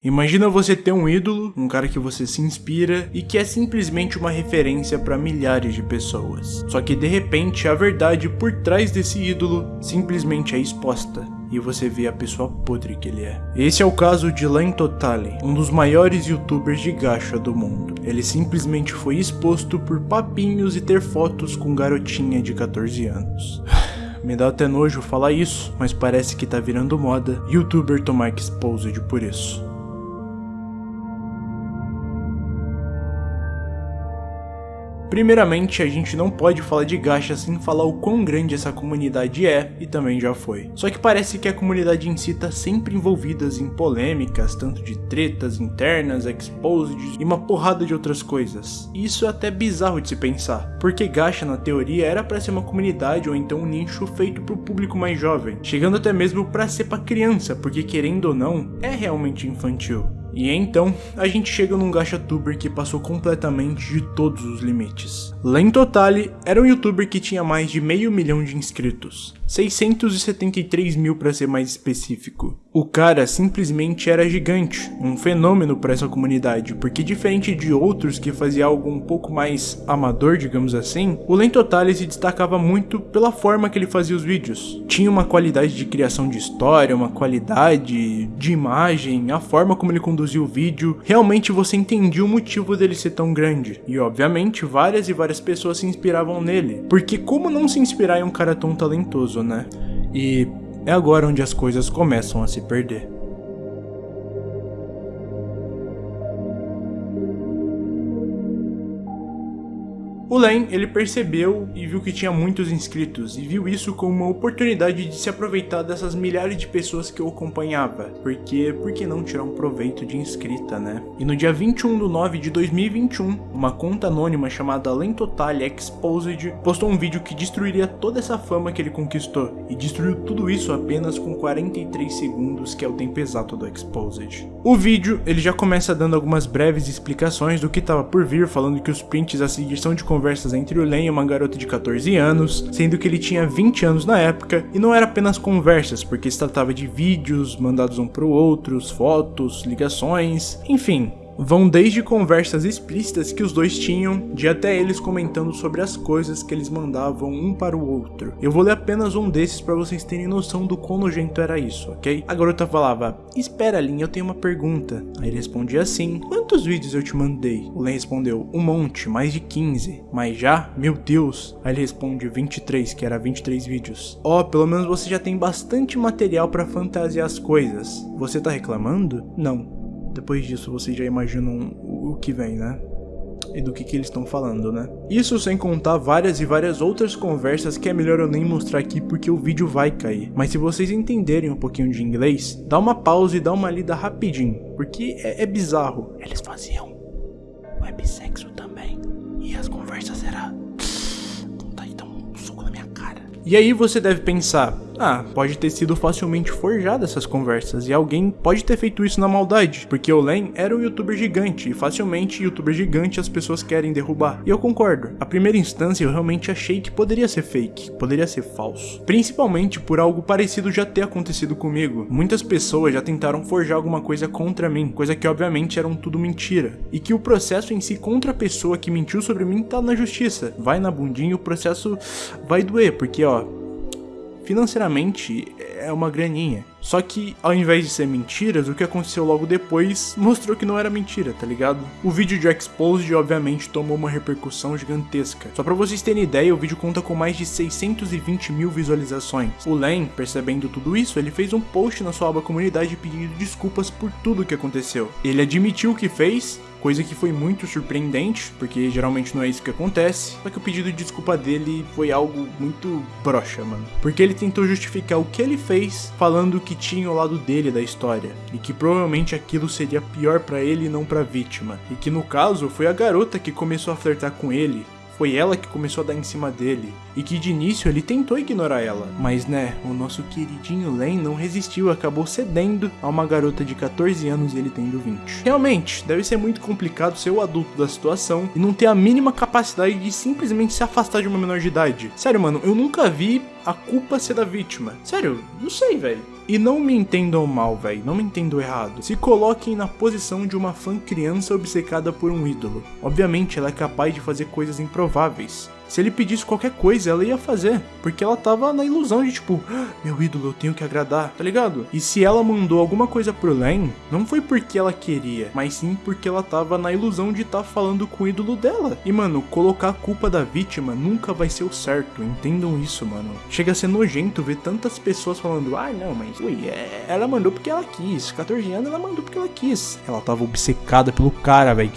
Imagina você ter um ídolo, um cara que você se inspira e que é simplesmente uma referência para milhares de pessoas. Só que de repente a verdade por trás desse ídolo simplesmente é exposta e você vê a pessoa podre que ele é. Esse é o caso de Len Totali, um dos maiores youtubers de gacha do mundo. Ele simplesmente foi exposto por papinhos e ter fotos com garotinha de 14 anos. Me dá até nojo falar isso, mas parece que tá virando moda youtuber tomar exposed por isso. Primeiramente, a gente não pode falar de gacha sem falar o quão grande essa comunidade é, e também já foi. Só que parece que a comunidade em si tá sempre envolvida em polêmicas, tanto de tretas internas, exposed e uma porrada de outras coisas. E isso é até bizarro de se pensar, porque gacha na teoria era para ser uma comunidade ou então um nicho feito pro público mais jovem, chegando até mesmo para ser para criança, porque querendo ou não, é realmente infantil. E então, a gente chega num gachatuber que passou completamente de todos os limites. Len Totali era um youtuber que tinha mais de meio milhão de inscritos, 673 mil para ser mais específico. O cara simplesmente era gigante, um fenômeno para essa comunidade, porque diferente de outros que fazia algo um pouco mais amador, digamos assim, o Len Totali se destacava muito pela forma que ele fazia os vídeos. Tinha uma qualidade de criação de história, uma qualidade de imagem, a forma como ele conduzia o vídeo, realmente você entendia o motivo dele ser tão grande. E obviamente várias e várias pessoas se inspiravam nele, porque como não se inspirar em um cara tão talentoso, né? E é agora onde as coisas começam a se perder. O Len, ele percebeu e viu que tinha muitos inscritos e viu isso como uma oportunidade de se aproveitar dessas milhares de pessoas que o acompanhava, porque por que não tirar um proveito de inscrita, né? E no dia 21 de 9 de 2021, uma conta anônima chamada Len Total Exposed postou um vídeo que destruiria toda essa fama que ele conquistou e destruiu tudo isso apenas com 43 segundos, que é o tempo exato do Exposed. O vídeo, ele já começa dando algumas breves explicações do que estava por vir, falando que os prints a seguir são de conversas entre o Len e uma garota de 14 anos, sendo que ele tinha 20 anos na época, e não era apenas conversas, porque se tratava de vídeos mandados um para o outro, fotos, ligações, enfim, vão desde conversas explícitas que os dois tinham, de até eles comentando sobre as coisas que eles mandavam um para o outro. Eu vou ler apenas um desses para vocês terem noção do quão nojento era isso, ok? A garota falava, espera Lin, eu tenho uma pergunta. Aí ele respondia assim, quantos vídeos eu te mandei? O Len respondeu, um monte, mais de 15. Mas já? Meu Deus. Aí ele responde 23, que era 23 vídeos. Ó, oh, pelo menos você já tem bastante material para fantasiar as coisas. Você tá reclamando? Não. Depois disso, vocês já imaginam o que vem, né? E do que, que eles estão falando, né? Isso sem contar várias e várias outras conversas que é melhor eu nem mostrar aqui porque o vídeo vai cair. Mas se vocês entenderem um pouquinho de inglês, dá uma pausa e dá uma lida rapidinho, porque é, é bizarro. Eles faziam websexo também, e as conversas eram... Não tá aí, dá um soco na minha cara. E aí você deve pensar, ah, pode ter sido facilmente forjada essas conversas e alguém pode ter feito isso na maldade, porque o Len era um youtuber gigante e facilmente youtuber gigante as pessoas querem derrubar. E eu concordo. A primeira instância eu realmente achei que poderia ser fake, poderia ser falso. Principalmente por algo parecido já ter acontecido comigo. Muitas pessoas já tentaram forjar alguma coisa contra mim, coisa que obviamente eram tudo mentira. E que o processo em si contra a pessoa que mentiu sobre mim tá na justiça. Vai na bundinha o processo vai doer, porque ó, financeiramente é uma graninha. Só que, ao invés de ser mentiras, o que aconteceu logo depois mostrou que não era mentira, tá ligado? O vídeo de Exposed, obviamente, tomou uma repercussão gigantesca. Só pra vocês terem ideia, o vídeo conta com mais de 620 mil visualizações. O Len, percebendo tudo isso, ele fez um post na sua aba comunidade pedindo desculpas por tudo o que aconteceu. Ele admitiu o que fez, coisa que foi muito surpreendente, porque geralmente não é isso que acontece, só que o pedido de desculpa dele foi algo muito broxa, mano. Porque ele tentou justificar o que ele fez, falando que tinha o lado dele da história, e que provavelmente aquilo seria pior para ele e não para vítima, e que no caso foi a garota que começou a flertar com ele, foi ela que começou a dar em cima dele, e que de início ele tentou ignorar ela. Mas né, o nosso queridinho Len não resistiu, acabou cedendo a uma garota de 14 anos e ele tendo 20. Realmente, deve ser muito complicado ser o adulto da situação e não ter a mínima capacidade de simplesmente se afastar de uma menor de idade. Sério, mano, eu nunca vi a culpa ser da vítima. Sério, não sei, velho. E não me entendam mal, velho, não me entendam errado. Se coloquem na posição de uma fã criança obcecada por um ídolo. Obviamente, ela é capaz de fazer coisas improváveis. Se ele pedisse qualquer coisa, ela ia fazer. Porque ela tava na ilusão de tipo, ah, meu ídolo, eu tenho que agradar, tá ligado? E se ela mandou alguma coisa pro Len, não foi porque ela queria, mas sim porque ela tava na ilusão de estar tá falando com o ídolo dela. E mano, colocar a culpa da vítima nunca vai ser o certo, entendam isso, mano. Chega a ser nojento ver tantas pessoas falando, ah não, mas ui, é, ela mandou porque ela quis. 14 anos ela mandou porque ela quis. Ela tava obcecada pelo cara, velho.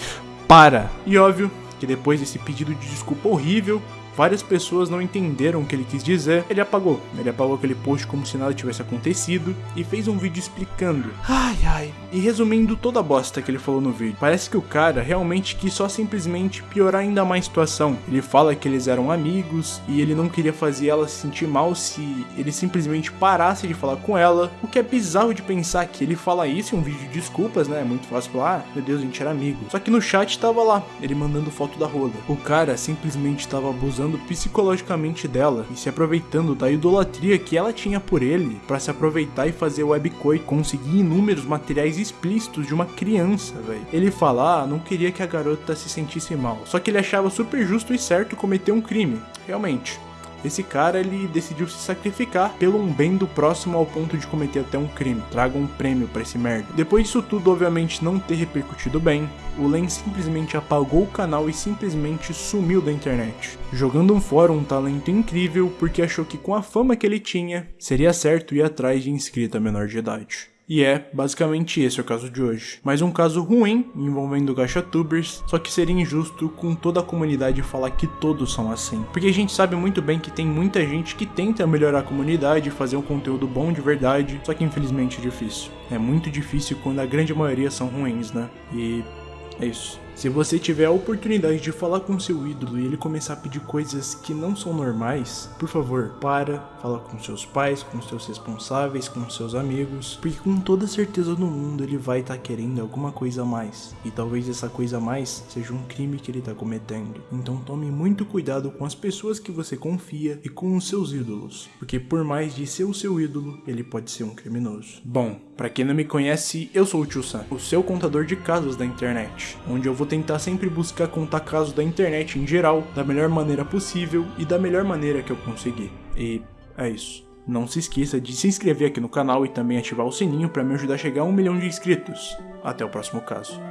Para! E óbvio, que depois desse pedido de desculpa horrível, várias pessoas não entenderam o que ele quis dizer, ele apagou. Ele apagou aquele post como se nada tivesse acontecido e fez um vídeo explicando. Ai ai. E resumindo toda a bosta que ele falou no vídeo. Parece que o cara realmente quis só simplesmente piorar ainda mais a situação. Ele fala que eles eram amigos e ele não queria fazer ela se sentir mal se ele simplesmente parasse de falar com ela. O que é bizarro de pensar que ele fala isso em um vídeo de desculpas, né? É muito fácil falar, ah, meu Deus, a gente era amigo. Só que no chat tava lá, ele mandando foto da rola. O cara simplesmente tava abusando abusando psicologicamente dela e se aproveitando da idolatria que ela tinha por ele para se aproveitar e fazer webcoin e conseguir inúmeros materiais explícitos de uma criança, velho. Ele fala, ah, não queria que a garota se sentisse mal, só que ele achava super justo e certo cometer um crime. Realmente, esse cara ele decidiu se sacrificar pelo um bem do próximo ao ponto de cometer até um crime. Traga um prêmio para esse merda. Depois disso tudo, obviamente, não ter repercutido bem, o Len simplesmente apagou o canal e simplesmente sumiu da internet, jogando um fora um talento incrível porque achou que com a fama que ele tinha, seria certo ir atrás de inscrita menor de idade. E é basicamente esse o caso de hoje. Mais um caso ruim envolvendo GachaTubers, só que seria injusto com toda a comunidade falar que todos são assim. Porque a gente sabe muito bem que tem muita gente que tenta melhorar a comunidade, fazer um conteúdo bom de verdade, só que infelizmente é difícil. É muito difícil quando a grande maioria são ruins, né? E é isso. Se você tiver a oportunidade de falar com seu ídolo e ele começar a pedir coisas que não são normais, por favor, para, fala com seus pais, com seus responsáveis, com seus amigos, porque com toda certeza no mundo ele vai estar tá querendo alguma coisa a mais. E talvez essa coisa a mais seja um crime que ele está cometendo. Então tome muito cuidado com as pessoas que você confia e com os seus ídolos, porque por mais de ser o seu ídolo, ele pode ser um criminoso. Bom, para quem não me conhece, eu sou o Tio Sam, o seu contador de casos da internet, onde eu vou tentar sempre buscar contar casos da internet em geral, da melhor maneira possível e da melhor maneira que eu conseguir. E é isso. Não se esqueça de se inscrever aqui no canal e também ativar o sininho para me ajudar a chegar a um milhão de inscritos. Até o próximo caso.